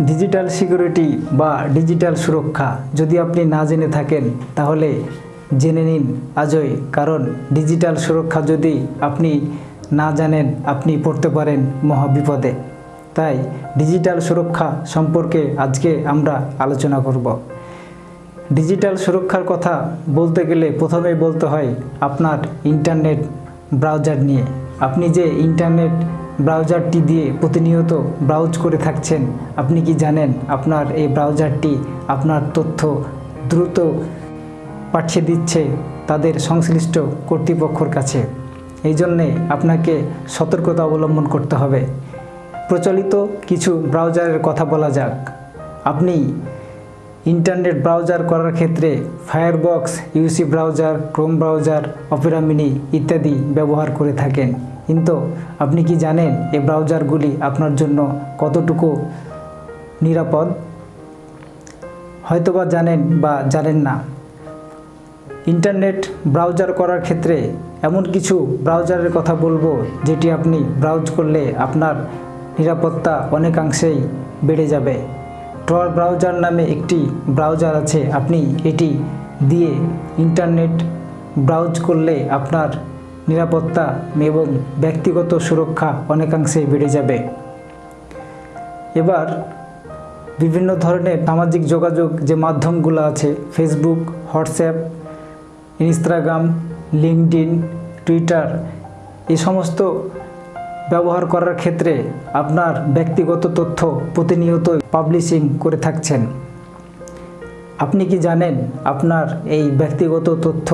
Digital security বা digital সুরক্ষা যদি আপনি না জেনে থাকেন, তাহলে জেনে নিন আজই, কারণ ডিজিটাল সুরক্ষা যদি আপনি না জানেন, আপনি পড়তে পারেন মহাবিপদে। তাই ডিজিটাল সুরক্ষা সম্পর্কে আজকে আমরা আলোচনা করব। ডিজিটাল সুরক্ষার কথা বলতে গেলে প্রথমেই বলতে হয় আপনার ইন্টারনেট ব্রাউজার নিয়ে। আপনি যে ইন্টারনেট ব্রাউজারটি দিয়ে প্রতিনিয়ত ব্রাউজ করে থাকছেন। আপনি কি জানেন আপনার এই ব্রাউজারটি আপনার তথ্য দ্রুত পাঠিয়ে দিচ্ছে তাদের সংশ্লিষ্ট কর্তৃপক্ষর কাছে? এই জন্যে আপনাকে সতর্কতা অবলম্বন করতে হবে। প্রচলিত কিছু ব্রাউজারের কথা বলা যাক। আপনি ইন্টারনেট ব্রাউজার করার ক্ষেত্রে Firefox, UC browser, Chrome browser, Opera mini ইত্যাদি ব্যবহার করে থাকেন। কিন্তু আপনি কি জানেন এই ব্রাউজারগুলি আপনার জন্য কতটুকু নিরাপদ? হয়তোবা জানেন বা জানেন না। ইন্টারনেট ব্রাউজার করার ক্ষেত্রে এমন কিছু ব্রাউজারের কথা বলব যেটি আপনি ব্রাউজ করলে আপনার নিরাপত্তা অনেকাংশেই বেড়ে যাবে। টর ব্রাউজার নামে একটি ব্রাউজার আছে। আপনি এটি দিয়ে ইন্টারনেট ব্রাউজ করলে আপনার নিরাপত্তা এবং ব্যক্তিগত সুরক্ষা অনেকাংশে বেড়ে যাবে। এবার বিভিন্ন ধরনের সামাজিক যোগাযোগ যে মাধ্যমগুলো আছে Facebook WhatsApp Instagram LinkedIn Twitter এই সমস্ত ব্যবহার করার ক্ষেত্রে আপনার ব্যক্তিগত তথ্য প্রতিনিয়ত পাবলিশিং করে থাকছেন। আপনি কি জানেন আপনার এই ব্যক্তিগত তথ্য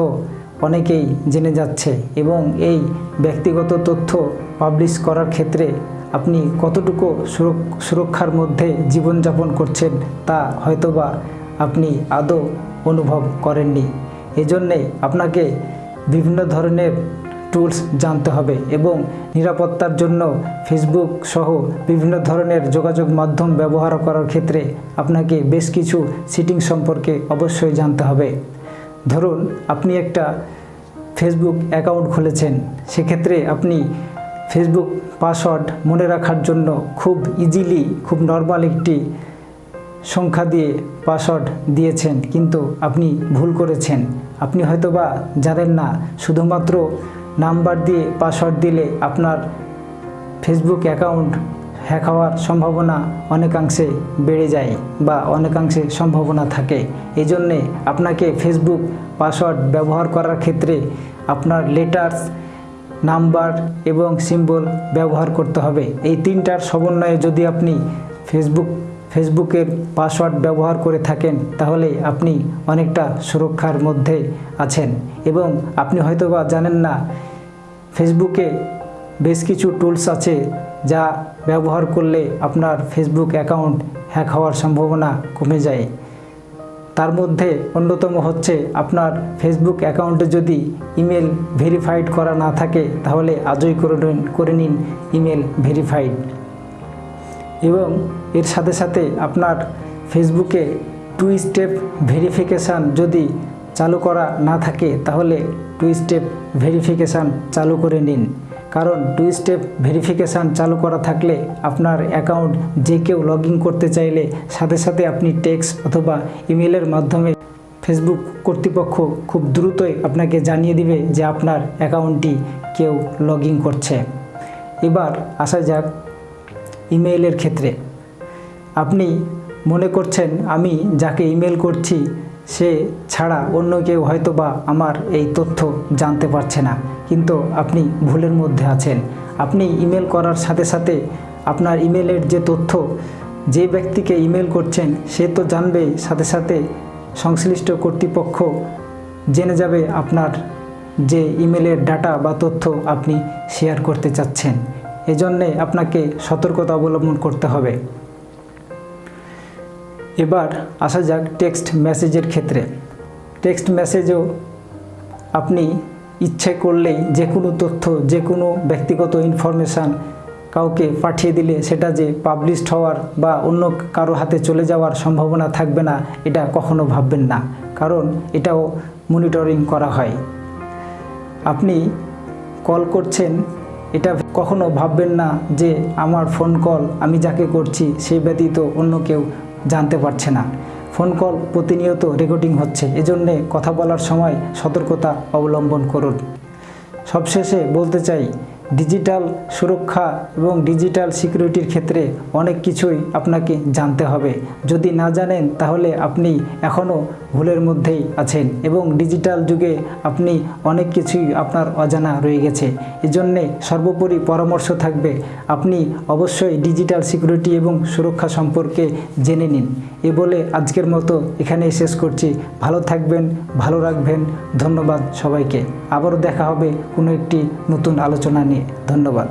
অনেকেই জেনে যাচ্ছে এবং এই ব্যক্তিগত তথ্য পাবলিশ করার ক্ষেত্রে আপনি কতটুকু সুরক্ষার মধ্যে জীবনযাপন করছেন তা হয়তোবা আপনি আদৌ অনুভব করেননি। এজন্যে আপনাকে বিভিন্ন ধরনের টুলস জানতে হবে এবং নিরাপত্তার জন্য ফেসবুক সহ বিভিন্ন ধরনের যোগাযোগ মাধ্যম ব্যবহার করার ক্ষেত্রে আপনাকে বেশ কিছু সিটিং সম্পর্কে অবশ্যই জানতে হবে। ধরুন আপনি একটা ফেসবুক অ্যাকাউন্ট খুলেছেন, সেক্ষেত্রে আপনি ফেসবুক পাসওয়ার্ড মনে রাখার জন্য খুব ইজিলি খুব নর্মাল একটি সংখ্যা দিয়ে পাসওয়ার্ড দিয়েছেন, কিন্তু আপনি ভুল করেছেন। আপনি হয়তোবা জানেন না, শুধুমাত্র নাম্বার দিয়ে পাসওয়ার্ড দিলে আপনার ফেসবুক অ্যাকাউন্ট হ্যাক হওয়ার সম্ভাবনা অনেকাংশে বেড়ে যায় বা অনেকাংশে সম্ভাবনা থাকে। এই জন্যে আপনাকে ফেসবুক পাসওয়ার্ড ব্যবহার করার ক্ষেত্রে আপনার লেটার্স নাম্বার এবং সিম্বল ব্যবহার করতে হবে। এই তিনটার সমন্বয়ে যদি আপনি ফেসবুক ফেসবুকের পাসওয়ার্ড ব্যবহার করে থাকেন, তাহলে আপনি অনেকটা সুরক্ষার মধ্যে আছেন। এবং আপনি হয়তোবা জানেন না ফেসবুকে বেশ কিছু টুলস আছে যা ব্যবহার করলে আপনার ফেসবুক অ্যাকাউন্ট হ্যাক হওয়ার সম্ভাবনা কমে যায়। তার মধ্যে অন্যতম হচ্ছে আপনার ফেসবুক অ্যাকাউন্টে যদি ইমেল ভেরিফাইড করা না থাকে, তাহলে আজই করে নিন করে নিন ইমেল ভেরিফাইড এবং এর সাথে সাথে আপনার ফেসবুকে টু স্টেপ ভেরিফিকেশান যদি চালু করা না থাকে, তাহলে টু স্টেপ ভেরিফিকেশান চালু করে নিন। কারণ টু স্টেপ ভেরিফিকেশান চালু করা থাকলে আপনার অ্যাকাউন্ট যে কেউ লগ করতে চাইলে সাথে সাথে আপনি টেক্সট অথবা ইমেলের মাধ্যমে ফেসবুক কর্তৃপক্ষ খুব দ্রুতই আপনাকে জানিয়ে দিবে যে আপনার অ্যাকাউন্টটি কেউ লগ করছে। এবার আসা যাক ইমেইলের ক্ষেত্রে। আপনি মনে করছেন, আমি যাকে ইমেল করছি সে ছাড়া অন্য কেউ হয়তোবা আমার এই তথ্য জানতে পারছে না। কিন্তু আপনি ভুলের মধ্যে আছেন। আপনি ইমেল করার সাথে সাথে আপনার ইমেলের যে তথ্য, যে ব্যক্তিকে ইমেল করছেন, সে তো জানবেই। সাথে সাথে সংশ্লিষ্ট কর্তৃপক্ষ জেনে যাবে আপনার যে ইমেলের ডাটা বা তথ্য আপনি শেয়ার করতে চাচ্ছেন। এজন্যে আপনাকে সতর্কতা অবলম্বন করতে হবে। এবার আসা যাক টেক্সট মেসেজের ক্ষেত্রে। টেক্সট মেসেজেও আপনি ইচ্ছে করলেই যে কোনো তথ্য, যে কোনো ব্যক্তিগত ইনফরমেশান কাউকে পাঠিয়ে দিলে সেটা যে পাবলিশড হওয়ার বা অন্য কারও হাতে চলে যাওয়ার সম্ভাবনা থাকবে না, এটা কখনো ভাববেন না। কারণ এটাও মনিটরিং করা হয়। আপনি কল করছেন, এটা কখনো ভাববেন না যে আমার ফোন কল আমি যাকে করছি সেই ব্যতীত অন্য কেউ জানতে পারছে না। ফোন কল প্রতিনিয়ত রেকর্ডিং হচ্ছে, এজন্যে কথা বলার সময় সতর্কতা অবলম্বন করুন। সবশেষে বলতে চাই, ডিজিটাল সুরক্ষা এবং ডিজিটাল সিকিউরিটির ক্ষেত্রে অনেক কিছুই আপনাকে জানতে হবে। যদি না জানেন, তাহলে আপনি এখনও ভুলের মধ্যেই আছেন এবং ডিজিটাল যুগে আপনি অনেক কিছুই আপনার অজানা রয়ে গেছে। এজন্যে সর্বোপরি পরামর্শ থাকবে, আপনি অবশ্যই ডিজিটাল সিকিউরিটি এবং সুরক্ষা সম্পর্কে জেনে নিন। এ বলে আজকের মতো এখানেই শেষ করছি। ভালো থাকবেন, ভালো রাখবেন। ধন্যবাদ সবাইকে। আবারও দেখা হবে কোনো একটি নতুন আলোচনা নিয়ে। ধন্যবাদ।